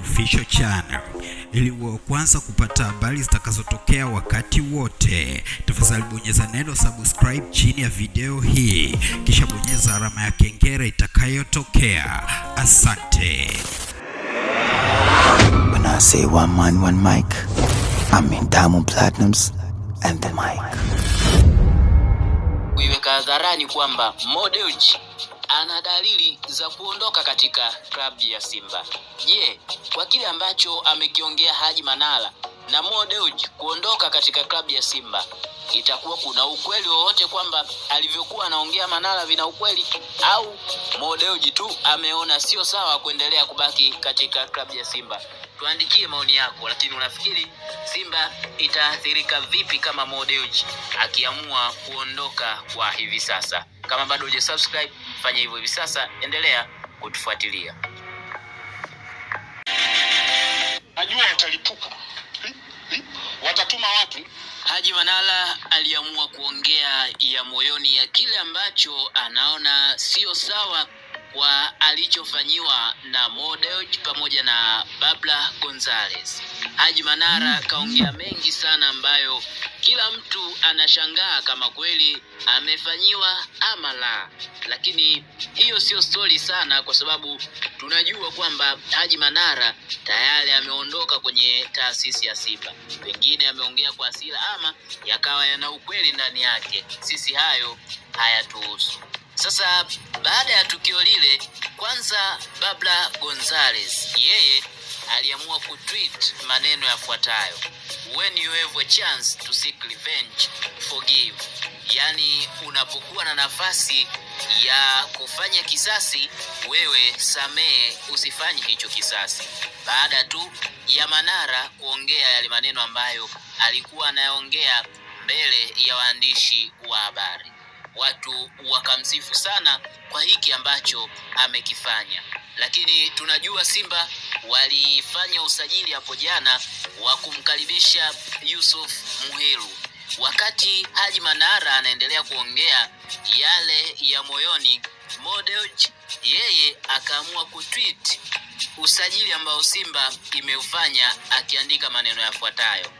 Official Channel ili uwe kwanza kupata habari zitakazotokea wakati wote. Tafadhali bonyeza neno subscribe chini ya video hii, kisha bonyeza alama ya kengele itakayotokea. Asante. When I say one man, one mic, I mean Diamond Platinums and the mic. kuiweka hadharani kwamba Mo Dewji ana dalili za kuondoka katika klabu ya Simba. Je, kwa kile ambacho amekiongea Haji Manara na Mo Dewji kuondoka katika klabu ya Simba, itakuwa kuna ukweli wowote kwamba alivyokuwa anaongea Manara vina ukweli, au Mo Dewji tu ameona sio sawa kuendelea kubaki katika klabu ya Simba? Tuandikie maoni yako, lakini unafikiri Simba itaathirika vipi kama Mo Dewji akiamua kuondoka kwa hivi sasa? Kama bado hujasubscribe, fanya hivyo hivi sasa, endelea kutufuatilia. najua watalipuka Li- li- watatuma watu Haji Manara aliamua kuongea ya moyoni ya kile ambacho anaona sio sawa kwa alichofanyiwa na Mo Dewji pamoja na Babla Gonzalez. Haji Manara kaongea mengi sana ambayo kila mtu anashangaa kama kweli amefanyiwa ama la, lakini hiyo sio stori sana, kwa sababu tunajua kwamba Haji Manara tayari ameondoka kwenye taasisi ya Simba. Pengine ameongea kwa hasira ama yakawa yana ukweli ndani yake. Sisi hayo hayatuhusu. Sasa baada ya tukio lile, kwanza Babla Gonzales yeye aliamua kutweet maneno yafuatayo: when you have a chance to seek revenge forgive, yaani unapokuwa na nafasi ya kufanya kisasi, wewe samehe, usifanye hicho kisasi. Baada tu ya Manara kuongea yale maneno ambayo alikuwa anayaongea mbele ya waandishi wa habari watu wakamsifu sana kwa hiki ambacho amekifanya, lakini tunajua Simba walifanya usajili hapo jana wa kumkaribisha Yusuf Muhiru. Wakati Haji Manara anaendelea kuongea yale ya moyoni, Mo Dewji yeye akaamua kutweet usajili ambao Simba imeufanya akiandika maneno yafuatayo: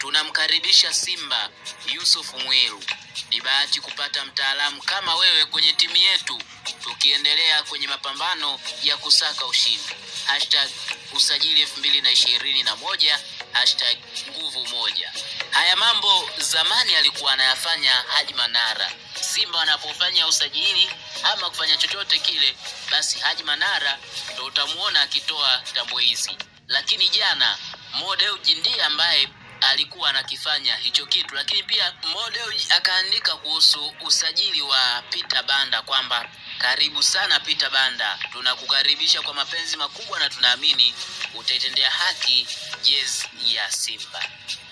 tunamkaribisha Simba Yusuf Mwiru. Ni bahati kupata mtaalamu kama wewe kwenye timu yetu, tukiendelea kwenye mapambano ya kusaka ushindi. Hashtag usajili elfu mbili na ishirini na moja hashtag nguvu moja. Haya mambo zamani alikuwa anayafanya Haji Manara. Simba wanapofanya usajili ama kufanya chochote kile, basi Haji Manara ndo utamuona akitoa tambo hizi, lakini jana Mo Dewji ndiye ambaye alikuwa anakifanya hicho kitu, lakini pia Mo akaandika kuhusu usajili wa Peter Banda kwamba karibu sana Peter Banda, tunakukaribisha kwa mapenzi makubwa na tunaamini utaitendea haki jezi ya Simba.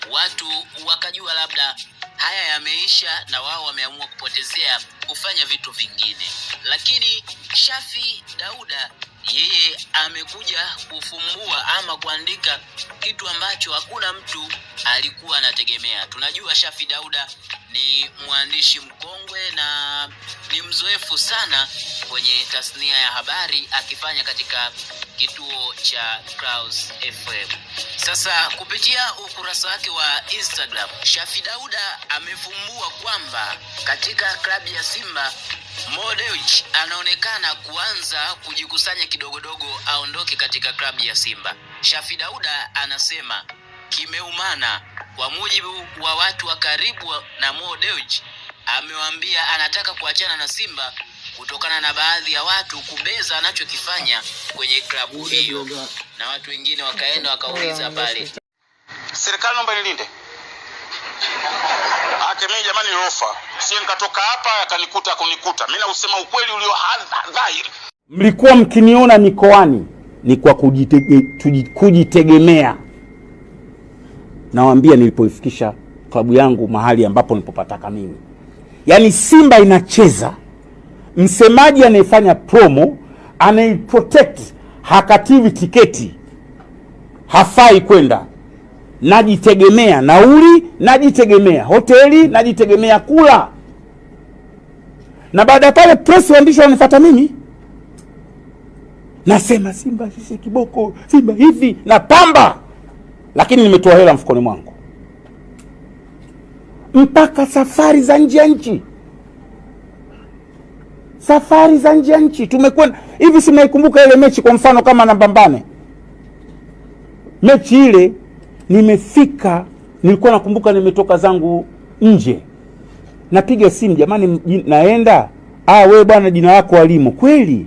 Watu wakajua labda haya yameisha na wao wameamua kupotezea kufanya vitu vingine, lakini Shafi Dauda yeye amekuja kufumbua ama kuandika kitu ambacho hakuna mtu alikuwa anategemea. Tunajua Shafi Dauda ni mwandishi mkongwe na ni mzoefu sana kwenye tasnia ya habari akifanya katika kituo cha Clouds FM. Sasa kupitia ukurasa wake wa Instagram, Shafi Dauda amefumbua kwamba katika klabu ya Simba Mo Dewji anaonekana kuanza kujikusanya kidogodogo aondoke katika klabu ya Simba. Shafi Dauda anasema kimeumana. Kwa mujibu wa watu wa karibu na Mo Dewji, amewaambia anataka kuachana na Simba kutokana na baadhi ya watu kubeza anachokifanya kwenye klabu hiyo, na watu wengine wakaenda wakauliza pale. Serikali naomba nilinde. Ake mimi jamani ni ofa sie nikatoka hapa yakanikuta kunikuta. Mimi nausema ukweli ulio ha- dhahiri. Mlikuwa mkiniona mikoani ni kwa kujitege, kujitegemea. Nawaambia nilipoifikisha klabu yangu mahali ambapo nilipopataka mimi, yaani Simba inacheza, msemaji anayefanya promo anaiprotect, hakativi tiketi, hafai kwenda. Najitegemea nauli, najitegemea. Hoteli, najitegemea kula, na baada ya pale press waandishi wanifuata mimi. Nasema Simba sisi kiboko, Simba hivi na pamba, lakini nimetoa hela mfukoni mwangu. Mpaka safari za nje ya nchi, safari za nje ya nchi. Tumekwenda hivi. Si mnaikumbuka ile mechi, kwa mfano kama na Mbambane, mechi ile nimefika, nilikuwa nakumbuka nimetoka zangu nje, napiga simu, jamani, naenda. Ah, wewe bwana, jina lako Walimo kweli?